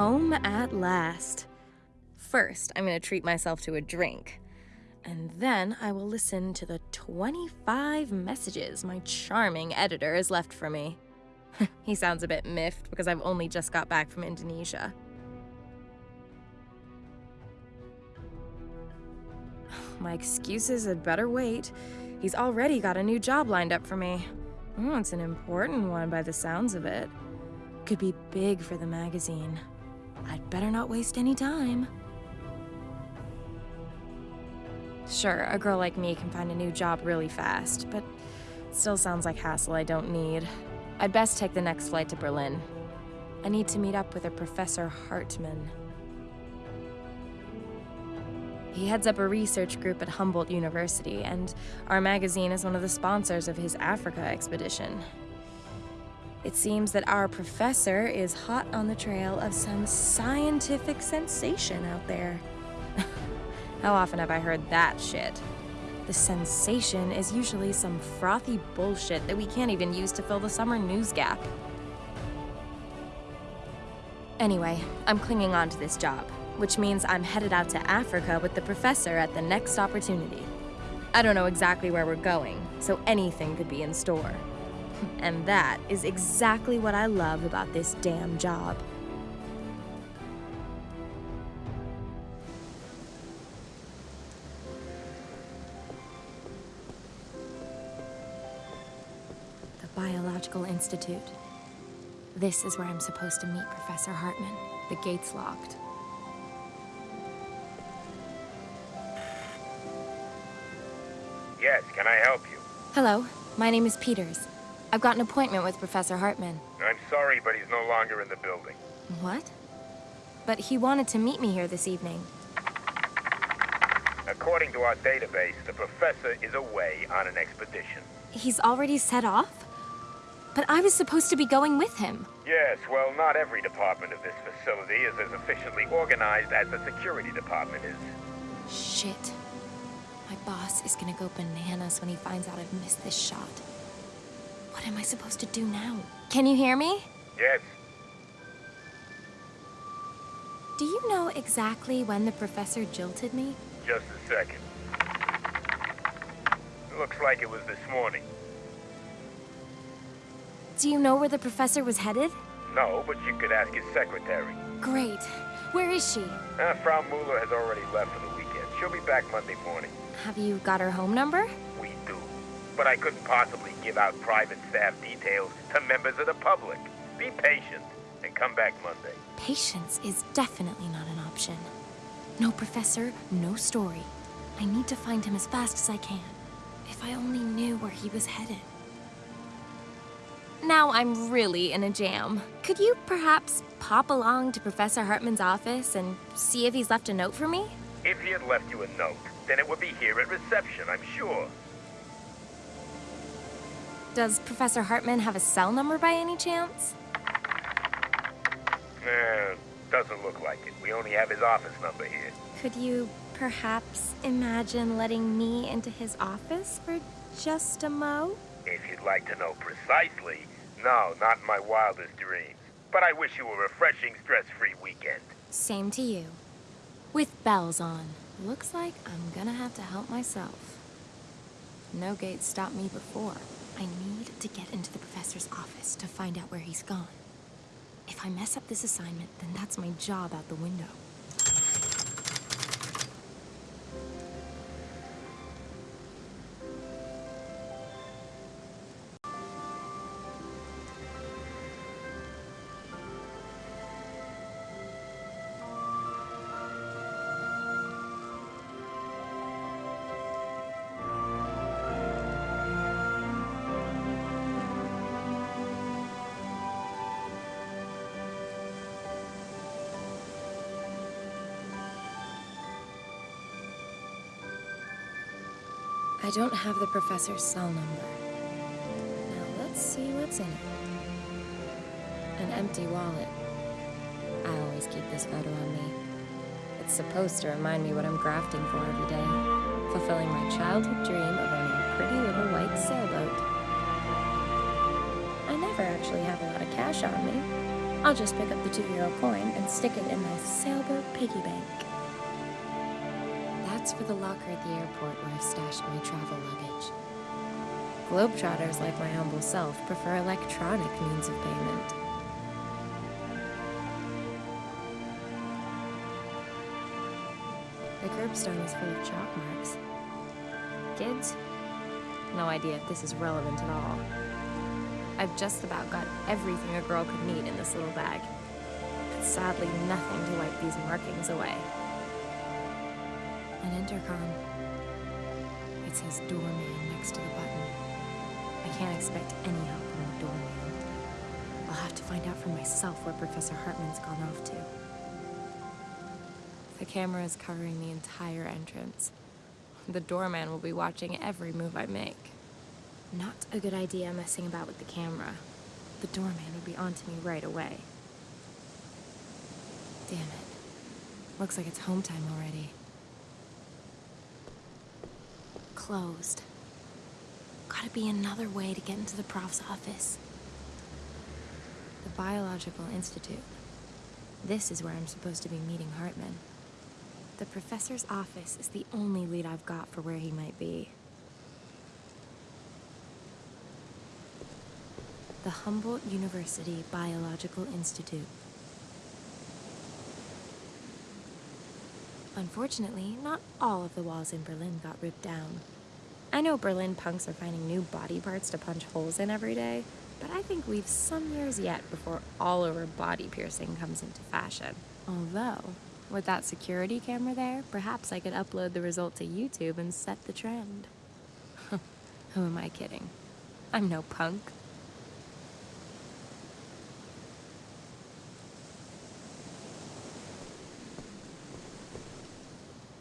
Home at last. First, I'm gonna treat myself to a drink. And then I will listen to the 25 messages my charming editor has left for me. he sounds a bit miffed because I've only just got back from Indonesia. My excuses had better wait. He's already got a new job lined up for me. Oh, it's an important one by the sounds of it. Could be big for the magazine. I'd better not waste any time. Sure, a girl like me can find a new job really fast, but still sounds like hassle I don't need. I'd best take the next flight to Berlin. I need to meet up with a Professor Hartman. He heads up a research group at Humboldt University, and our magazine is one of the sponsors of his Africa expedition. It seems that our professor is hot on the trail of some scientific sensation out there. How often have I heard that shit? The sensation is usually some frothy bullshit that we can't even use to fill the summer news gap. Anyway, I'm clinging on to this job, which means I'm headed out to Africa with the professor at the next opportunity. I don't know exactly where we're going, so anything could be in store. And that is exactly what I love about this damn job. The Biological Institute. This is where I'm supposed to meet Professor Hartman. The gate's locked. Yes, can I help you? Hello, my name is Peters. I've got an appointment with Professor Hartman. I'm sorry, but he's no longer in the building. What? But he wanted to meet me here this evening. According to our database, the professor is away on an expedition. He's already set off? But I was supposed to be going with him. Yes, well, not every department of this facility is as efficiently organized as the security department is. Shit. My boss is gonna go bananas when he finds out I've missed this shot. What am I supposed to do now? Can you hear me? Yes, Do you know exactly when the professor jilted me? just a second. Looks like it was this morning. Do you know where the professor was headed? No, but you could ask his secretary. Great. Where is she? Uh, Frau Mueller has already left for the weekend. She'll be back Monday morning. Have you got her home number? But I couldn't possibly give out private staff details to members of the public. Be patient and come back Monday. Patience is definitely not an option. No professor, no story. I need to find him as fast as I can. If I only knew where he was headed. Now I'm really in a jam. Could you perhaps pop along to Professor Hartman's office and see if he's left a note for me? If he had left you a note, then it would be here at reception, I'm sure. Does Professor Hartman have a cell number by any chance? Eh, doesn't look like it. We only have his office number here. Could you perhaps imagine letting me into his office for just a mo? If you'd like to know precisely, no, not in my wildest dreams. But I wish you a refreshing, stress-free weekend. Same to you. With bells on. Looks like I'm gonna have to help myself. No gate stopped me before. I need to get into the professor's office to find out where he's gone. If I mess up this assignment, then that's my job out the window. I don't have the professor's cell number. Now let's see what's in it. An empty wallet. I always keep this photo on me. It's supposed to remind me what I'm grafting for every day. Fulfilling my childhood dream of owning a pretty little white sailboat. I never actually have a lot of cash on me. I'll just pick up the two euro coin and stick it in my sailboat piggy bank. That's for the locker at the airport where I've stashed my travel luggage. Globetrotters like my humble self prefer electronic means of payment. The curbstone is full of chalk marks. Kids? No idea if this is relevant at all. I've just about got everything a girl could need in this little bag. But sadly, nothing to wipe these markings away. An intercom. It says doorman next to the button. I can't expect any help from the doorman. I'll have to find out for myself where Professor Hartman's gone off to. The camera is covering the entire entrance. The doorman will be watching every move I make. Not a good idea messing about with the camera. The doorman would be onto me right away. Damn it. Looks like it's home time already. Closed. Gotta be another way to get into the prof's office. The Biological Institute. This is where I'm supposed to be meeting Hartman. The professor's office is the only lead I've got for where he might be. The Humboldt University Biological Institute. Unfortunately, not all of the walls in Berlin got ripped down. I know Berlin punks are finding new body parts to punch holes in every day, but I think we've some years yet before all over body piercing comes into fashion. Although, with that security camera there, perhaps I could upload the result to YouTube and set the trend. Who am I kidding? I'm no punk.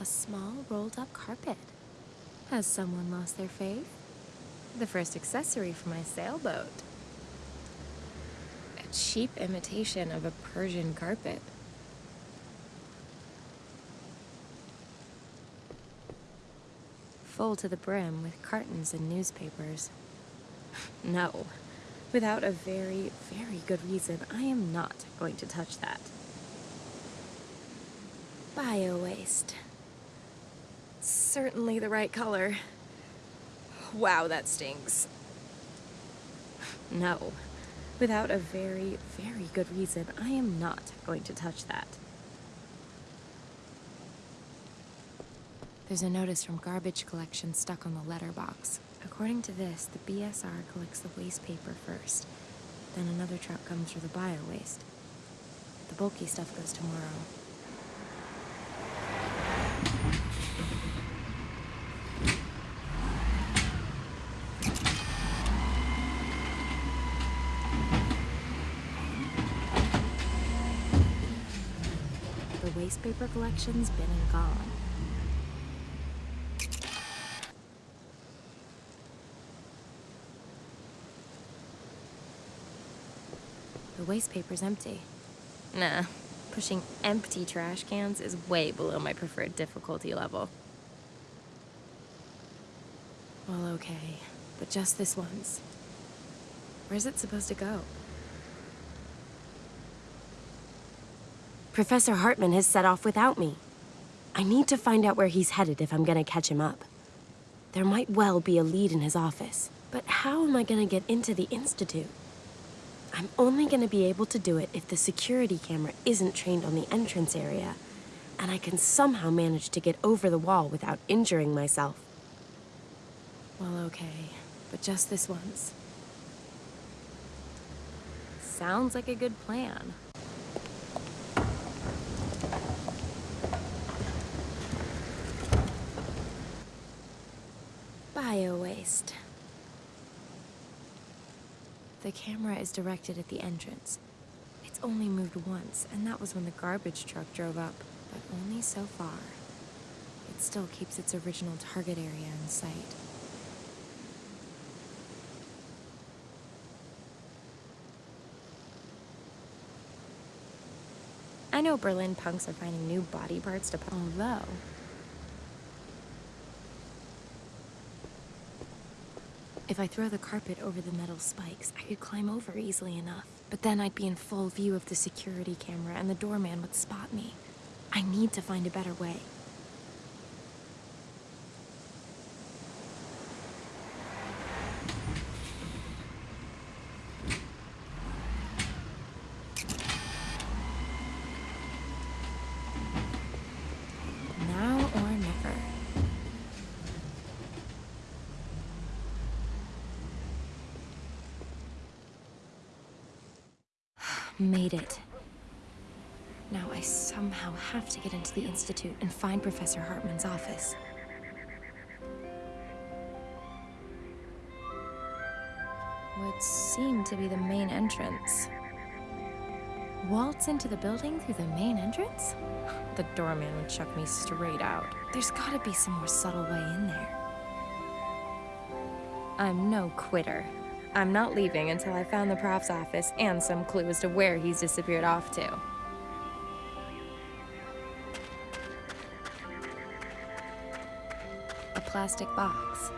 A small rolled up carpet. Has someone lost their faith? The first accessory for my sailboat. A cheap imitation of a Persian carpet. Full to the brim with cartons and newspapers. No. Without a very, very good reason, I am not going to touch that. Bio-waste. Certainly the right color. Wow, that stinks. No. Without a very, very good reason, I am not going to touch that. There's a notice from garbage collection stuck on the letterbox. According to this, the BSR collects the waste paper first. Then another truck comes for the bio waste. The bulky stuff goes tomorrow. The waste paper collection's been and gone. The waste paper's empty. Nah, pushing empty trash cans is way below my preferred difficulty level. Well, okay, but just this once. Where's it supposed to go? Professor Hartman has set off without me. I need to find out where he's headed if I'm gonna catch him up. There might well be a lead in his office, but how am I gonna get into the Institute? I'm only gonna be able to do it if the security camera isn't trained on the entrance area, and I can somehow manage to get over the wall without injuring myself. Well, okay, but just this once. Sounds like a good plan. Bio-waste. The camera is directed at the entrance. It's only moved once, and that was when the garbage truck drove up, but only so far. It still keeps its original target area in sight. I know Berlin punks are finding new body parts to although if I throw the carpet over the metal spikes, I could climb over easily enough. But then I'd be in full view of the security camera and the doorman would spot me. I need to find a better way. Now or never. Made it. Now I somehow have to get into the Institute and find Professor Hartman's office. Would seem to be the main entrance. Waltz into the building through the main entrance? The doorman would chuck me straight out. There's gotta be some more subtle way in there. I'm no quitter. I'm not leaving until I found the prof's office and some clue as to where he's disappeared off to. A plastic box.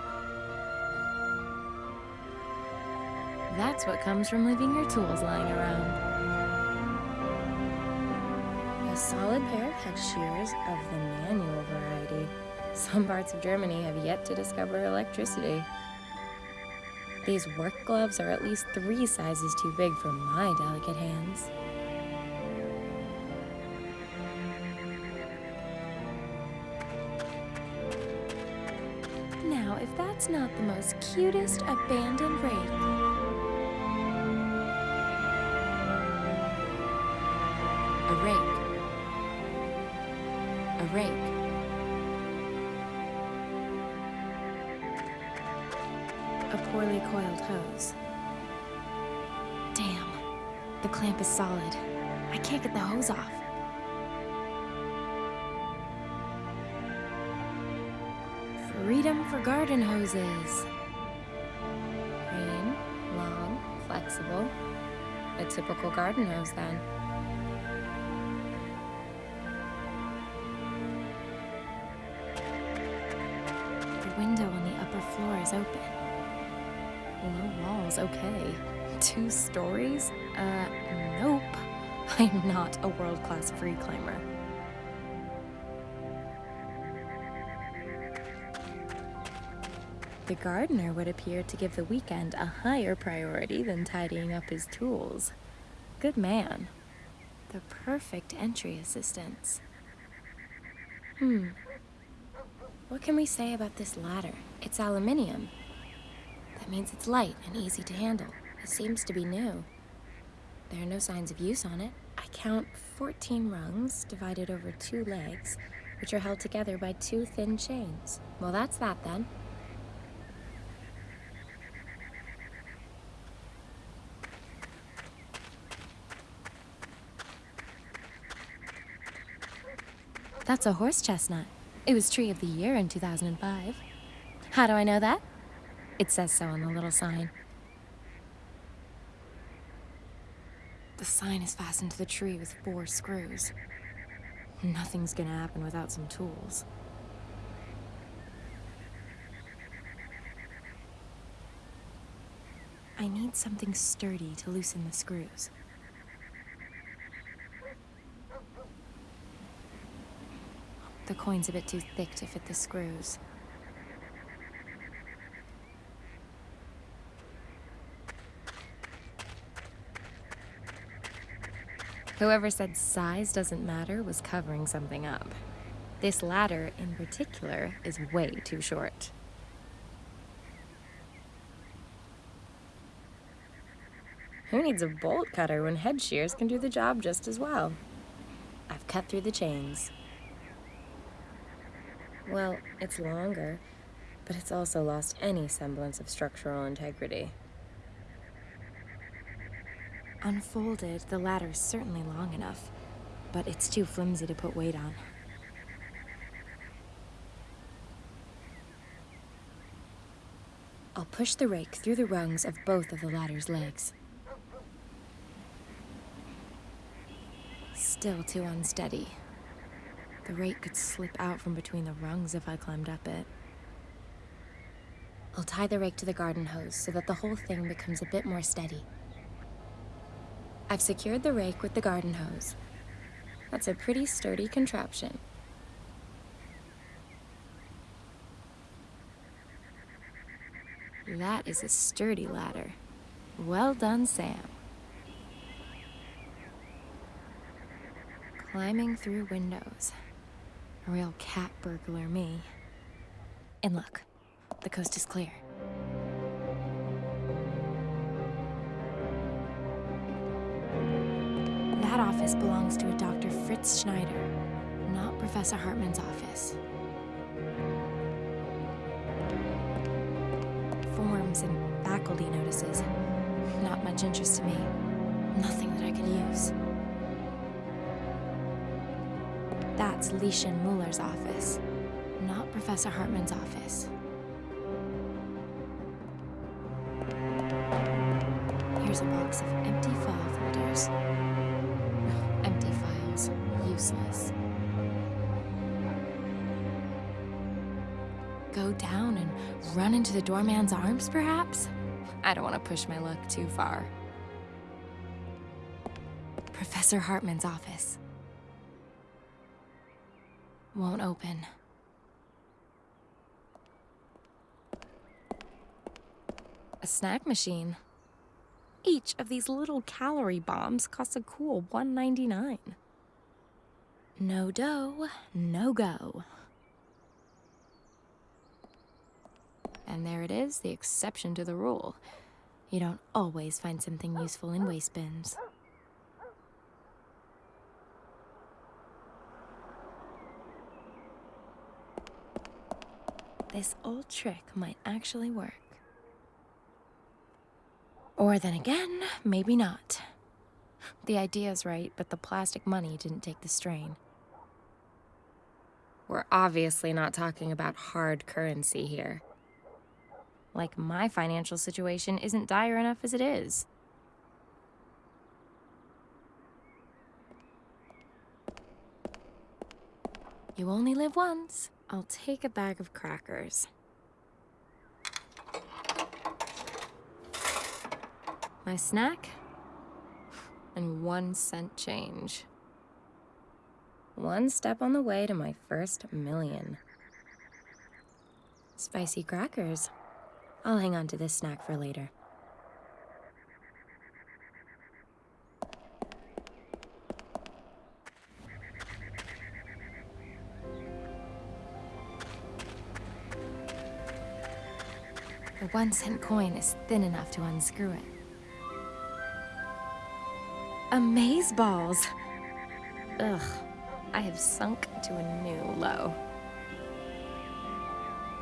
That's what comes from leaving your tools lying around. A solid pair of head shears of the manual variety. Some parts of Germany have yet to discover electricity. These work gloves are at least three sizes too big for my delicate hands. Now, if that's not the most cutest abandoned rake. The clamp is solid. I can't get the hose off. Freedom for garden hoses. Green, long, flexible. A typical garden hose then. The window on the upper floor is open. Low walls, okay. Two stories? Uh, nope. I'm not a world-class free climber. The gardener would appear to give the weekend a higher priority than tidying up his tools. Good man. The perfect entry assistance. Hmm. What can we say about this ladder? It's aluminium. That means it's light and easy to handle. It seems to be new. There are no signs of use on it. I count 14 rungs divided over two legs, which are held together by two thin chains. Well, that's that then. That's a horse chestnut. It was Tree of the Year in 2005. How do I know that? It says so on the little sign. The sign is fastened to the tree with four screws. Nothing's gonna happen without some tools. I need something sturdy to loosen the screws. The coin's a bit too thick to fit the screws. Whoever said size doesn't matter was covering something up. This ladder, in particular, is way too short. Who needs a bolt cutter when head shears can do the job just as well? I've cut through the chains. Well, it's longer, but it's also lost any semblance of structural integrity. Unfolded, the ladder's certainly long enough, but it's too flimsy to put weight on. I'll push the rake through the rungs of both of the ladder's legs. Still too unsteady. The rake could slip out from between the rungs if I climbed up it. I'll tie the rake to the garden hose so that the whole thing becomes a bit more steady. I've secured the rake with the garden hose. That's a pretty sturdy contraption. That is a sturdy ladder. Well done, Sam. Climbing through windows. A real cat burglar, me. And look, the coast is clear. Office belongs to a Dr. Fritz Schneider, not Professor Hartman's office. Forms and faculty notices. Not much interest to me. Nothing that I could use. That's Lieschen Muller's office, not Professor Hartman's office. Here's a box of empty file folders. Useless. Go down and run into the doorman's arms, perhaps? I don't want to push my luck too far. Professor Hartman's office. Won't open. A snack machine. Each of these little calorie bombs costs a cool $1.99. No dough, no go. And there it is, the exception to the rule. You don't always find something useful in waste bins. This old trick might actually work. Or then again, maybe not. The idea's right, but the plastic money didn't take the strain. We're obviously not talking about hard currency here. Like, my financial situation isn't dire enough as it is. You only live once. I'll take a bag of crackers. My snack? And one cent change. One step on the way to my first million. Spicy crackers. I'll hang on to this snack for later. The one cent coin is thin enough to unscrew it. Amaze balls! Ugh, I have sunk to a new low.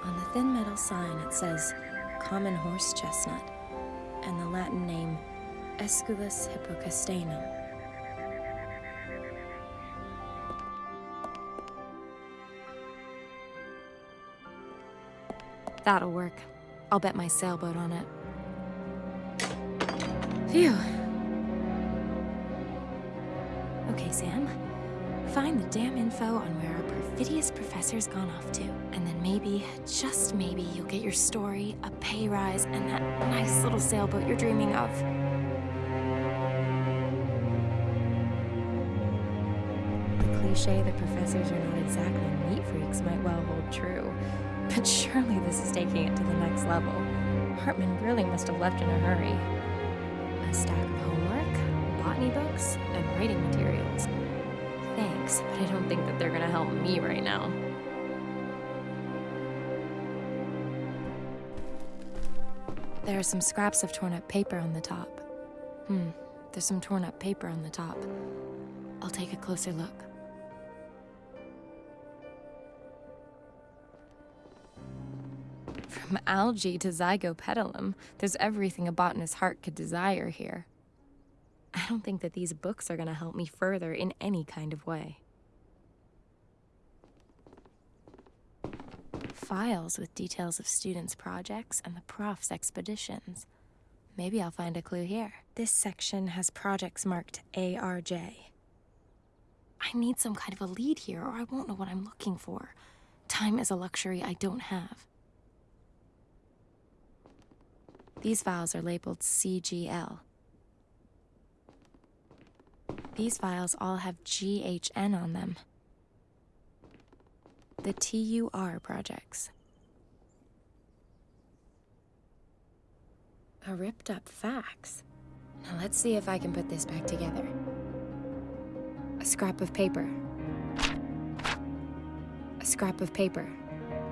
On the thin metal sign it says common horse chestnut and the Latin name Aesculus hippocastanum. That'll work. I'll bet my sailboat on it. Phew. Okay, Sam. Find the damn info on where our perfidious professor's gone off to. And then maybe, just maybe, you'll get your story, a pay rise, and that nice little sailboat you're dreaming of. The cliche that professors are not exactly neat freaks might well hold true. But surely this is taking it to the next level. Hartman really must have left in a hurry. A stack of homework, botany books, and writing materials. Thanks, but I don't think that they're gonna help me right now. There are some scraps of torn up paper on the top. Hmm, there's some torn up paper on the top. I'll take a closer look. From algae to zygopetalum, there's everything a botanist's heart could desire here. I don't think that these books are gonna help me further in any kind of way. Files with details of students' projects and the prof's expeditions. Maybe I'll find a clue here. This section has projects marked ARJ. I need some kind of a lead here, or I won't know what I'm looking for. Time is a luxury I don't have. These files are labeled CGL. These files all have GHN on them. The TUR projects. A ripped up fax. Now let's see if I can put this back together. A scrap of paper. A scrap of paper.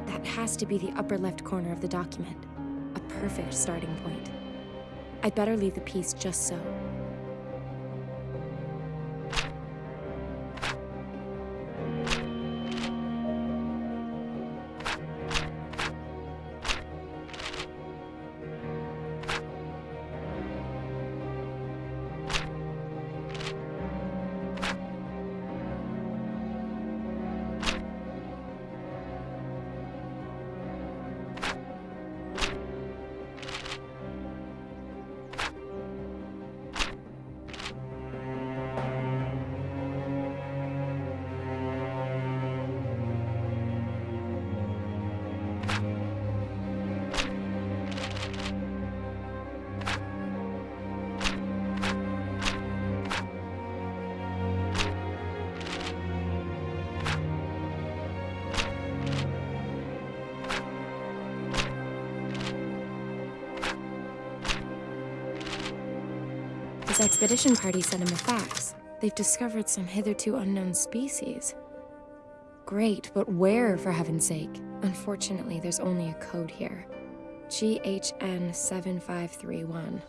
That has to be the upper left corner of the document. A perfect starting point. I'd better leave the piece just so. This expedition party sent him a fax. They've discovered some hitherto unknown species. Great, but where, for heaven's sake? Unfortunately, there's only a code here. GHN 7531.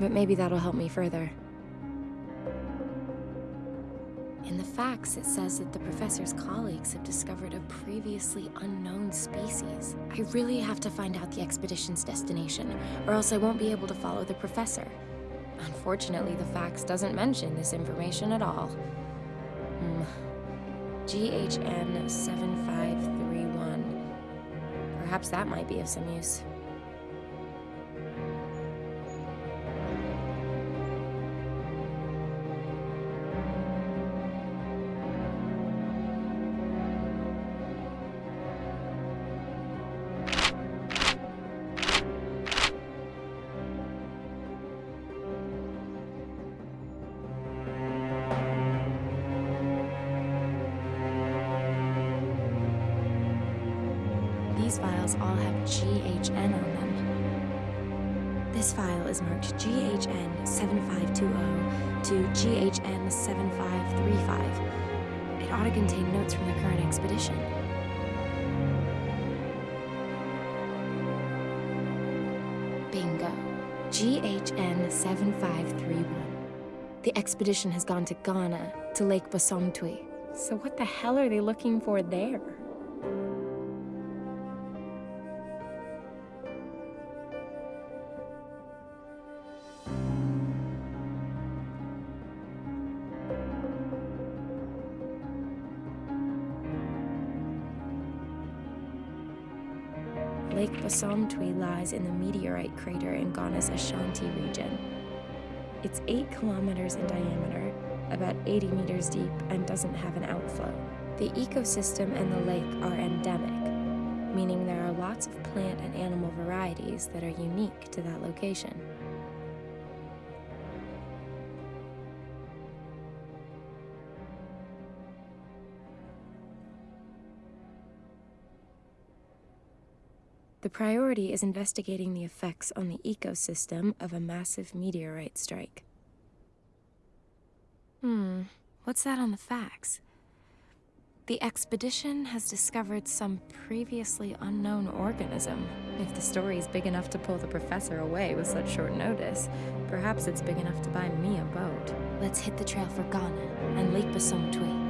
But maybe that'll help me further. In the fax, it says that the professor's colleagues have discovered a previously unknown species. I really have to find out the expedition's destination, or else I won't be able to follow the professor. Unfortunately, the fax doesn't mention this information at all. Hmm. GHN 7531. Perhaps that might be of some use. 7535. It ought to contain notes from the current expedition. Bingo. GHN 7531. The expedition has gone to Ghana, to Lake Bosumtwi. So what the hell are they looking for there? Lake lies in the meteorite crater in Ghana's Ashanti region. It's 8 kilometers in diameter, about 80 meters deep, and doesn't have an outflow. The ecosystem and the lake are endemic, meaning there are lots of plant and animal varieties that are unique to that location. The priority is investigating the effects on the ecosystem of a massive meteorite strike. Hmm, what's that on the fax? The expedition has discovered some previously unknown organism. If the story's big enough to pull the professor away with such short notice, perhaps it's big enough to buy me a boat. Let's hit the trail for Ghana and Lake Bosumtwi.